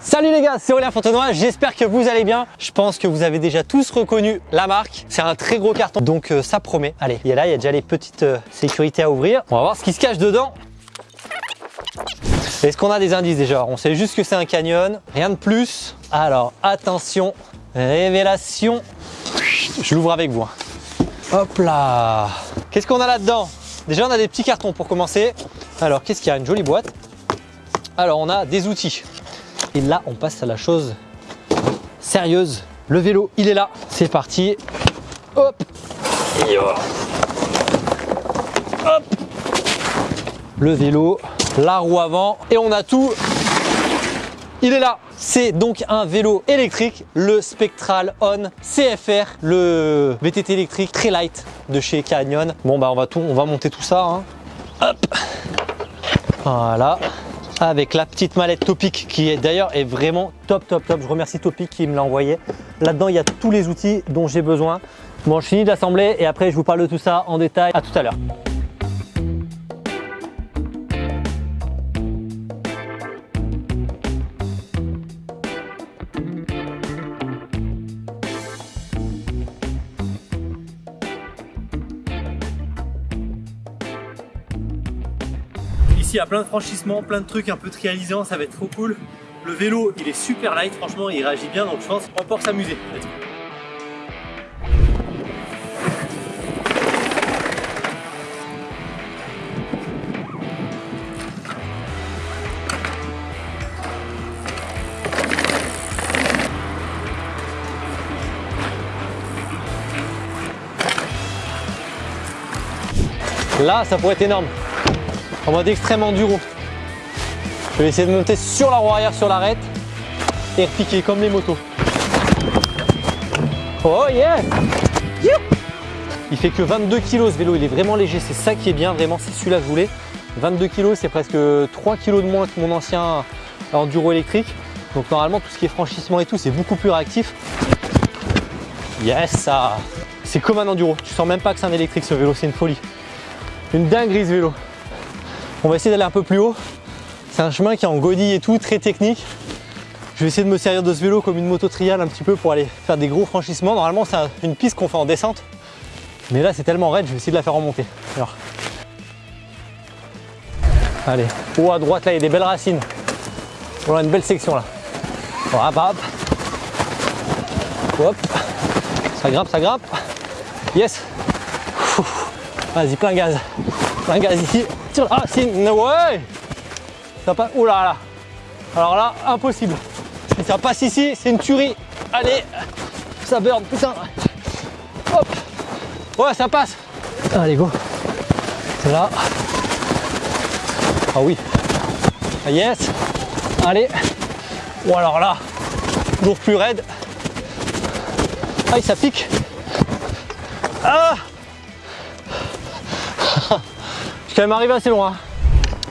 Salut les gars, c'est Aurélien Fontenoy, j'espère que vous allez bien. Je pense que vous avez déjà tous reconnu la marque. C'est un très gros carton, donc euh, ça promet. Allez, il y a là, il y a déjà les petites euh, sécurités à ouvrir. On va voir ce qui se cache dedans. Est-ce qu'on a des indices déjà? On sait juste que c'est un canyon, rien de plus. Alors attention, révélation. Je l'ouvre avec vous. hein. Hop là Qu'est-ce qu'on a là-dedans? Déjà on a des petits cartons pour commencer. Alors qu'est-ce qu'il y a? Une jolie boîte. Alors on a des outils. Et là on passe à la chose sérieuse. Le vélo il est là. C'est parti. Hop. Hop Le vélo, la roue avant et on a tout. Il est là. C'est donc un vélo électrique, le Spectral On CFR, le VTT électrique très light de chez Canyon. Bon bah on va tout, on va monter tout ça. hein. Hop. Voilà. Avec la petite mallette Topic qui est d'ailleurs est vraiment top top top. Je remercie Topic qui me l'a envoyé. Là-dedans il y a tous les outils dont j'ai besoin. Bon je finis d'assembler et après je vous parle de tout ça en détail. À tout à l'heure. Il y a plein de franchissements, plein de trucs un peu trialisants, ça va être trop cool. Le vélo, il est super light, franchement, il réagit bien, donc je pense qu'on peut s'amuser. Là, ça pourrait être énorme en mode extrême enduro. Je vais essayer de monter sur la roue arrière sur l'arête et repiquer comme les motos. Oh yeah You Il fait que 22 kg ce vélo, il est vraiment léger, c'est ça qui est bien, vraiment c'est celui-là que je voulais. 22 kg, c'est presque 3 kg de moins que mon ancien enduro électrique. Donc normalement tout ce qui est franchissement et tout, c'est beaucoup plus réactif. Yes ça C'est comme un enduro, tu sens même pas que c'est un électrique ce vélo, c'est une folie. Une dinguerie ce vélo. On va essayer d'aller un peu plus haut. C'est un chemin qui est en godille et tout, très technique. Je vais essayer de me servir de ce vélo comme une moto trial un petit peu pour aller faire des gros franchissements. Normalement, c'est un- une piste qu'on fait en descente. Mais là, c'est tellement raide, je vais essayer de la faire remonter. Alors. Allez. Oh, à droite, là, il y a des belles racines. On a une belle section là. Hop, hop. Hop. Ça grimpe, ça grimpe. Yes. Vas-y, plein gaz. Plein gaz ici. Ah, si, no way Ça passe. Oh là là Alors là, impossible. Si ça passe ici, c'est une tuerie. Allez Ça burn, putain Hop Ouais, ça passe Allez, go C'est là. Ah oui. Ah, yes Allez Ou alors là, toujours plus raide. Aïe, ça pique Ah quand même arrivé assez loin.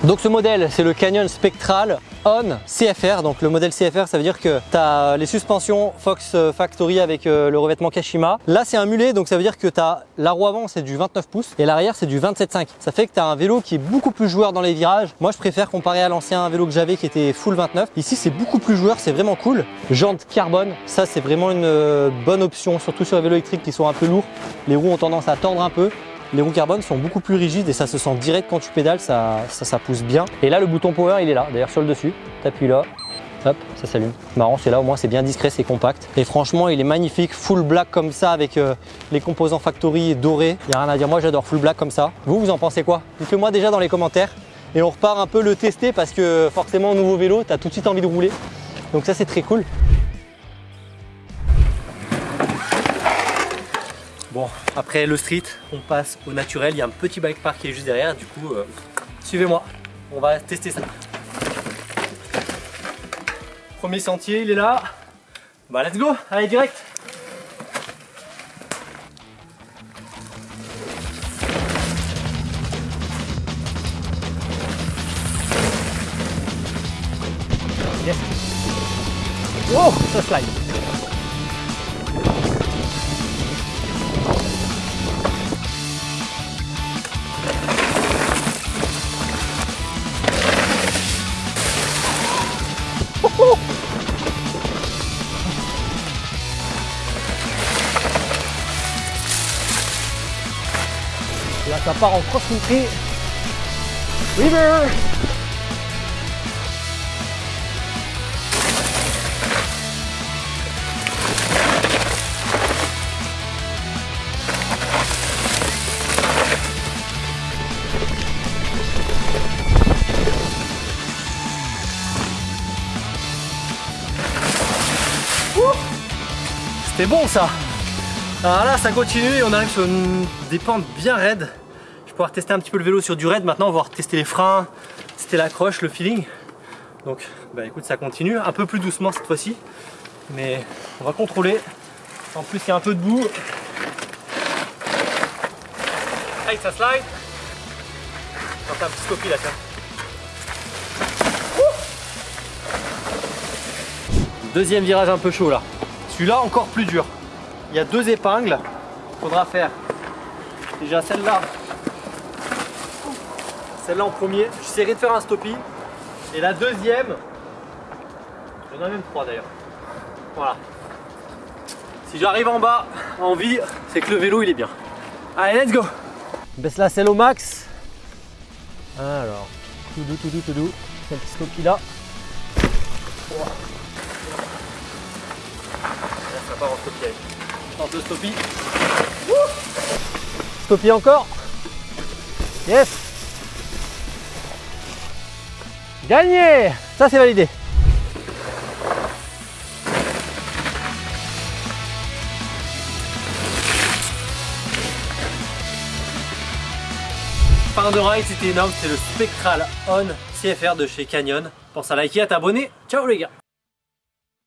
Donc ce modèle, c'est le Canyon Spectral On CFR. Donc le modèle CFR, ça veut dire que tu as les suspensions Fox Factory avec euh, le revêtement Kashima. Là, c'est un mulet, donc ça veut dire que tu as la roue avant, c'est du 29 pouces et l'arrière, c'est du 27,5. Ça fait que tu as un vélo qui est beaucoup plus joueur dans les virages. Moi, je préfère comparer à l'ancien vélo que j'avais qui était full 29. Ici, c'est beaucoup plus joueur, c'est vraiment cool. Jante carbone, ça, c'est vraiment une euh, bonne option, surtout sur les vélos électriques qui sont un peu lourds. Les roues ont tendance à tendre un peu. Les roues carbone sont beaucoup plus rigides et ça se sent direct quand tu pédales, ça, ça, pousse bien. Et là, le bouton power, il est là, d'ailleurs sur le dessus. T'appuies là, hop, ça s'allume. Marrant, c'est là, au moins c'est bien discret, c'est compact. Et franchement, il est magnifique, full black comme ça, avec euh, les composants factory dorés. Il n'y a rien à dire, moi j'adore full black comme ça. Vous, vous en pensez quoi? Dites-le moi déjà dans les commentaires. Et on repart un peu le tester parce que forcément, nouveau vélo, tu as tout de suite envie de rouler. Donc ça, c'est très cool. Après le street, on passe au naturel. Il y a un petit bike park qui est juste derrière. Du coup, euh, suivez-moi. On va tester ça. Premier sentier, il est là. Bah, let's go. Allez, direct. Yes. Wow, ça slide. Ça part en cross-country. River C'était bon ça Alors là ça continue et on arrive sur une- des pentes bien raides. Pouvoir tester un petit peu le vélo sur du raid maintenant, on va tester les freins, tester l'accroche, le feeling. Donc bah écoute ça continue, un peu plus doucement cette fois-ci. Mais on va contrôler. En plus il y a un peu de boue. Hey ça slide faire un petit scopie là tiens. Deuxième virage un peu chaud là. Celui-là encore plus dur. Il y a deux épingles. Faudra faire déjà celle-là. Celle-là en premier. J'essaierai de faire un stoppie. Et la deuxième. Il y en a même trois d'ailleurs. Voilà. Si j'arrive en bas en vie, c'est que le vélo il est bien. Allez, let's go Baisse la selle au max. Alors, tout doux, tout doux, tout doux. Un petit stoppie là. Là, ça part en stoppie. Tente le stoppie. Stoppie encore. Yes Gagné Ça c'est validé. Fin de ride, c'était énorme, c'était le Spectral On CFR de chez Canyon. Pense à liker, à t'abonner. Ciao les gars